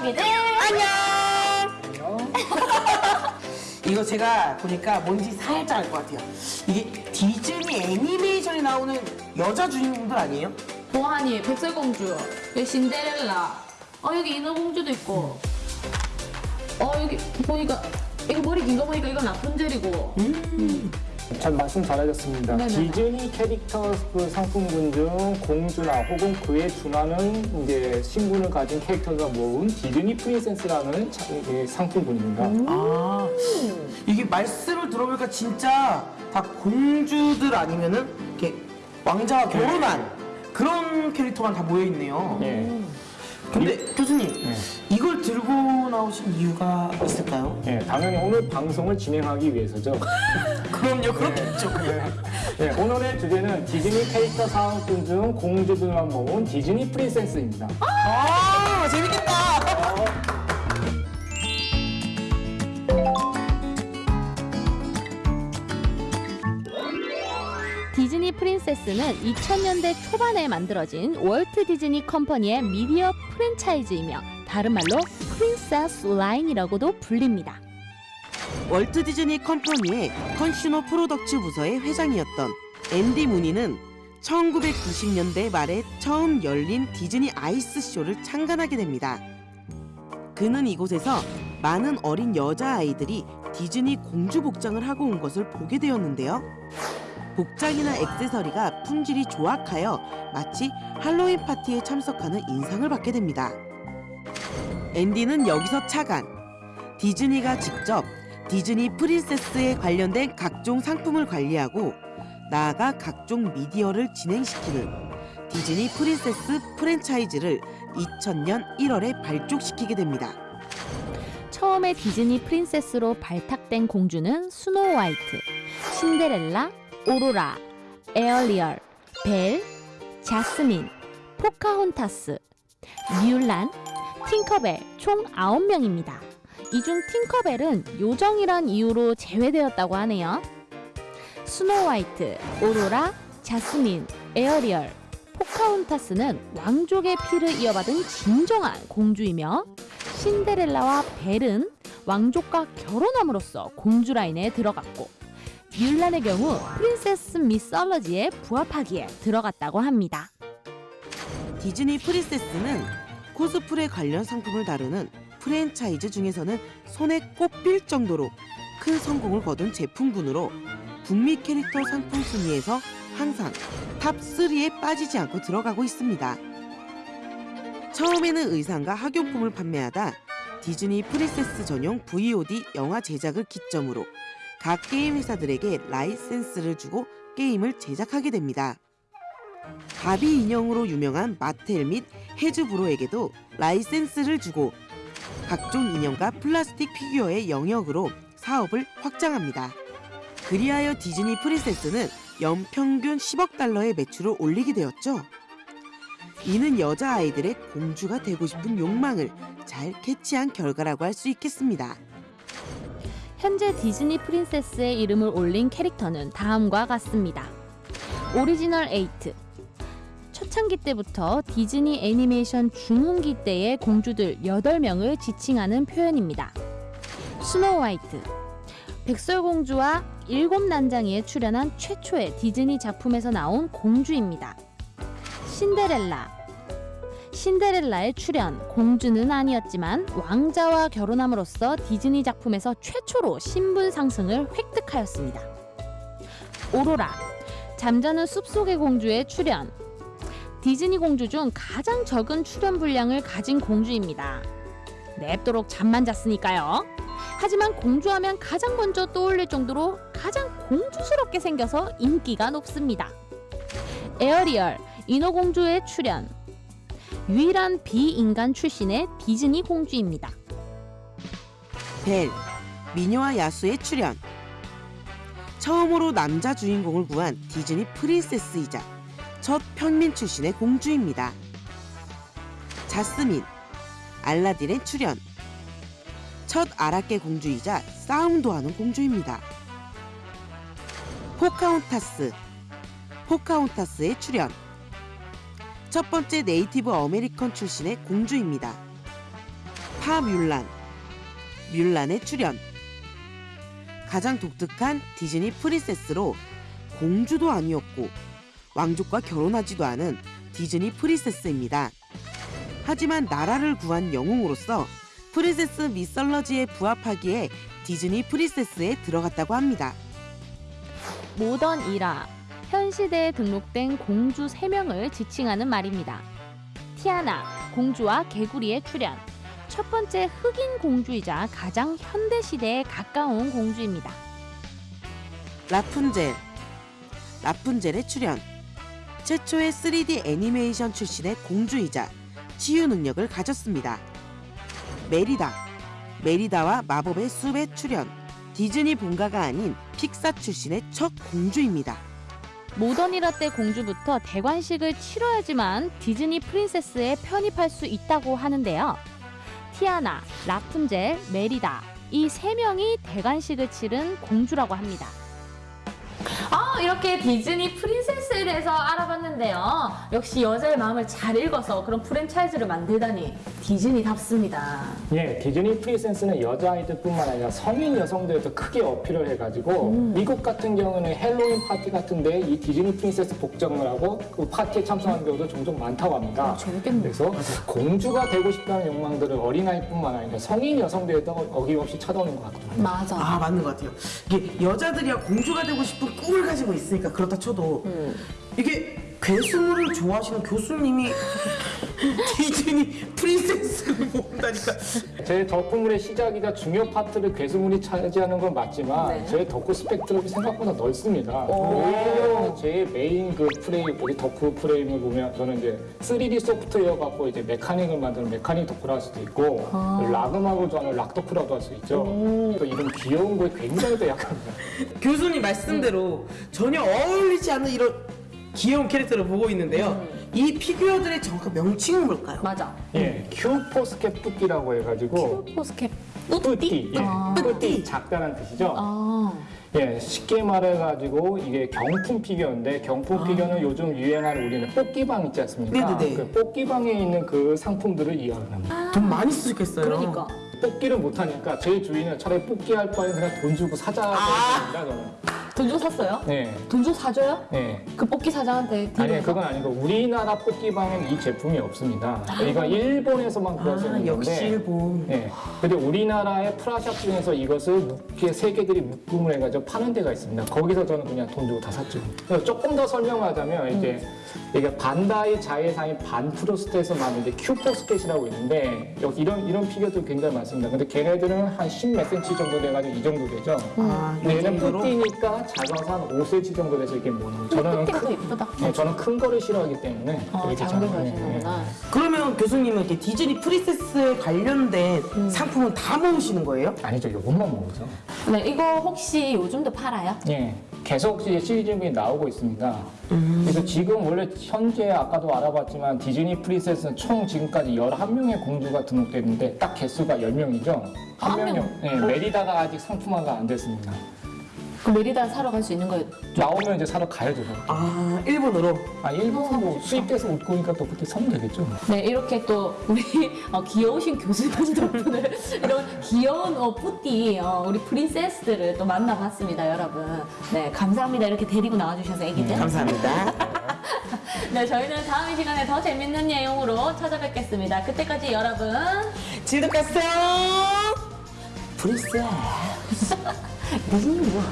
아기들 안녕. 이거 제가 보니까 뭔지 살짝 알 것 같아요. 이게 디즈니 애니메이션에 나오는 여자 주인공들 아니에요? 보아니 백설공주, 여기 신데렐라, 어 여기 인어공주도 있고, 어 여기 보니까 이거 머리 긴 거 보니까 이건 라푼젤이고, 잘 말씀 잘하셨습니다. 네네네. 디즈니 캐릭터 그 상품군 중 공주나 혹은 그에 준하는 이제 신분을 가진 캐릭터가 모은 디즈니 프린세스라는 차- 이게 상품군입니다. 아 이게 말씀을 들어보니까 진짜 다 공주들 아니면은 이렇게 왕자와 결혼한 그런 캐릭터만 다 모여 있네요. 예. 근데 교수님 네. 이걸 들고 나오신 이유가 있을까요? 예, 당연히 오늘 방송을 진행하기 위해서죠. 그럼요, 그렇겠죠. 예, 오늘의 주제는 디즈니 캐릭터 상품군 중 공주들만 모은 디즈니 프린세스입니다. 아 재밌겠다. 디 프린세스는 2000년대 초반에 만들어진 월트 디즈니 컴퍼니의 미디어 프랜차이즈이며 다른 말로 프린세스 라인이라고도 불립니다. 월트 디즈니 컴퍼니의 Consumer Products 부서의 회장이었던 앤디 무니는 1990년대 말에 처음 열린 디즈니 아이스 쇼를 창간하게 됩니다. 그는 이곳에서 많은 어린 여자아이들이 디즈니 공주 복장을 하고 온 것을 보게 되었는데요. 복장이나 액세서리가 품질이 조악하여 마치 할로윈 파티에 참석하는 인상을 받게 됩니다. 앤디는 여기서 차관, 디즈니가 직접 디즈니 프린세스에 관련된 각종 상품을 관리하고 나아가 각종 미디어를 진행시키는 디즈니 프린세스 프랜차이즈를 2000년 1월에 발족시키게 됩니다. 처음에 디즈니 프린세스로 발탁된 공주는 스노우 화이트, 신데렐라, 오로라, 에어리얼, 벨, 자스민, 포카혼타스, 뮬란, 팅커벨 총 9명입니다. 이 중 팅커벨은 요정이란 이유로 제외되었다고 하네요. 스노우 화이트, 오로라, 자스민, 에어리얼, 포카혼타스는 왕족의 피를 이어받은 진정한 공주이며 신데렐라와 벨은 왕족과 결혼함으로써 공주 라인에 들어갔고 뮬란의 경우 Princess Mythology에 부합하기에 들어갔다고 합니다. 디즈니 프린세스는 코스프레 관련 상품을 다루는 프랜차이즈 중에서는 손에 꼽힐 정도로 큰 성공을 거둔 제품군으로 북미 캐릭터 상품 순위에서 항상 top 3에 빠지지 않고 들어가고 있습니다. 처음에는 의상과 학용품을 판매하다 디즈니 프린세스 전용 VOD 영화 제작을 기점으로 각 게임 회사들에게 라이센스를 주고 게임을 제작하게 됩니다. 바비 인형으로 유명한 마텔 및 헤즈브로에게도 라이센스를 주고 각종 인형과 플라스틱 피규어의 영역으로 사업을 확장합니다. 그리하여 디즈니 프린세스는 연평균 10억 달러의 매출을 올리게 되었죠. 이는 여자아이들의 공주가 되고 싶은 욕망을 잘 캐치한 결과라고 할 수 있겠습니다. 현재 디즈니 프린세스의 이름을 올린 캐릭터는 다음과 같습니다. 오리지널 8 초창기 때부터 디즈니 애니메이션 중흥기 때의 공주들 8명을 지칭하는 표현입니다. 스노우 화이트 백설공주와 일곱 난장이에 출연한 최초의 디즈니 작품에서 나온 공주입니다. 신데렐라 신데렐라의 출연 공주는 아니었지만 왕자와 결혼함으로써 디즈니 작품에서 최초로 신분 상승을 획득하였습니다. 오로라 잠자는 숲속의 공주의 출연 디즈니 공주 중 가장 적은 출연 분량을 가진 공주입니다. 냅도록 잠만 잤으니까요. 하지만 공주하면 가장 먼저 떠올릴 정도로 가장 공주스럽게 생겨서 인기가 높습니다. 에어리얼 인어공주의 출연 유일한 비인간 출신의 디즈니 공주입니다. 벨, 미녀와 야수의 출연. 처음으로 남자 주인공을 구한 디즈니 프린세스이자 첫 평민 출신의 공주입니다. 자스민, 알라딘의 출연. 첫 아랍계 공주이자 싸움도 하는 공주입니다. 포카혼타스, 포카혼타스의 출연. 첫 번째 Native American 출신의 공주입니다. 파 뮬란, 뮬란의 출연. 가장 독특한 디즈니 프린세스로 공주도 아니었고 왕족과 결혼하지도 않은 디즈니 프린세스입니다. 하지만 나라를 구한 영웅으로서 Princess Mythology에 부합하기에 디즈니 프린세스에 들어갔다고 합니다. Modern Era 현 시대에 등록된 공주 3명을 지칭하는 말입니다. 티아나, 공주와 개구리의 출연. 첫 번째 흑인 공주이자 가장 현대 시대에 가까운 공주입니다. 라푼젤 라푼젤의 출연 최초의 3D 애니메이션 출신의 공주이자 치유 능력을 가졌습니다. 메리다 메리다와 마법의 숲의 출연 디즈니 본가가 아닌 픽사 출신의 첫 공주입니다. 모던이라 때 공주부터 대관식을 치러야지만 디즈니 프린세스에 편입할 수 있다고 하는데요. 티아나, 라푼젤, 메리다 이 세 명이 대관식을 치른 공주라고 합니다. 아 이렇게 디즈니 프린세스에 대해서 알아 봤는데요. 역시 여자의 마음을 잘 읽어서 그런 프랜차이즈를 만들다니 디즈니답습니다. 예, 디즈니 프린세스는 여자아이들뿐만 아니라 성인 여성들도 크게 어필을 해가지고 미국 같은 경우는 헬로윈 파티 같은데 이 디즈니 프린세스 복장을 하고 그 파티에 참석하는 경우도 종종 많다고 합니다. 재밌겠네. 그래서 공주가 되고 싶다는 욕망들을 어린아이뿐만 아니라 성인 여성들도 어김없이 찾아오는 것 같더라고요. 맞아. 아 맞는 것 같아요. 이게 여자들이야 공주가 되고 싶은 꿈을 가지고 있으니까 그렇다 쳐도 이게 괴수물을 좋아하시는 교수님이 디즈니 프린세스를 본다니까. 제 덕후물의 시작이자 중요 파트를 괴수물이 차지하는 건 맞지만 네. 제 덕후 스펙트럼이 생각보다 넓습니다. 오히려 제 메인 그 프레임, 우리 덕후 프레임을 보면 저는 이제 3D 소프트웨어 갖고 이제 mechanic을 만드는 mechanic 덕후를 할 수도 있고 락 음악을 좋아하는 락 덕후라도 할수 있죠. 또 이런 귀여운 거에 굉장히 또 약합니다. 교수님 말씀대로 전혀 어울리지 않는 이런 귀여운 캐릭터를 보고 있는데요. 이 피규어들의 정확한 명칭은 뭘까요? 맞아. 예, 큐포스켓 petit라고 해가지고 포스켓. petit, 예, 아. petit 작다는 뜻이죠. 아. 예, 쉽게 말해가지고 이게 경품 피규어인데 경품 피규어는 요즘 유행하는 우리는 뽑기방 있지 않습니까? 아. 네네네. 그 뽑기방에 있는 그 상품들을 이해하는 겁니다. 돈 많이 쓰셨겠어요. 그러니까. 뽑기를 못하니까 제 주의는 차라리 뽑기 할 바에 그냥 돈 주고 사자 아. 저는. 돈 주고 샀어요? 네, 돈 주고 사줘요? 네. 그 뽑기 사장한테 아니 그건 아니고 우리나라 뽑기방엔 이 제품이 없습니다. 이거 일본에서만 구할 수 아, 있는 역시 건데. 일본. 네. 근데 우리나라의 프라샵 중에서 이것을 묶게 세 개들이 묶음을 해가지고 파는 데가 있습니다. 거기서 저는 그냥 돈 주고 다 샀죠. 그래서 조금 더 설명하자면 이제 이게 반다이 자회사인 반프레스토에서 만든 큐포스켓이라고 있는데 여기 이런 이런 피규어도 굉장히 많습니다. 근데 걔네들은 한 10몇 센치 정도 돼가지고 이 정도 되죠. 아, 이 근데 얘는? 뿌띠니까 작아서 한 5cm 정도 돼서 이렇게 모는 거예요. 저는 큰, 예쁘다. 네, 저는 큰 거를 싫어하기 때문에 어, 이렇게 작은 걸 네, 네. 좋아하시는구나. 그러면 교수님은 이렇게 디즈니 프린세스에 관련된 상품은 다 모으시는 거예요? 아니죠, 이것만 먹죠. 네, 이거 혹시 요즘도 팔아요? 예, 계속 이제 시리즈물이 나오고 있습니다. 그래서 지금 원래 현재 아까도 알아봤지만 디즈니 프린세스는 총 지금까지 11명의 공주가 등록됐는데 딱 개수가 10명이죠. 한한 명이 예, 메리다가 아직 상품화가 안 됐습니다. 그 메리다 사러 갈 수 있는 거예요? 나오면 이제 사러 가야죠. 아 일본으로. 아, 일본 뭐 수입돼서 웃고 오니까 또 그때 사면 되겠죠. 네, 이렇게 또 우리 어, 귀여우신 교수님 덕분에 이런 귀여운 어, 뿌띠 어, 우리 프린세스들을 또 만나봤습니다, 여러분. 네, 감사합니다. 이렇게 데리고 나와주셔서 애기들. 감사합니다. 네, 저희는 다음 이 시간에 더 재밌는 내용으로 찾아뵙겠습니다. 그때까지 여러분. 프린세스. 디즈니 뭐.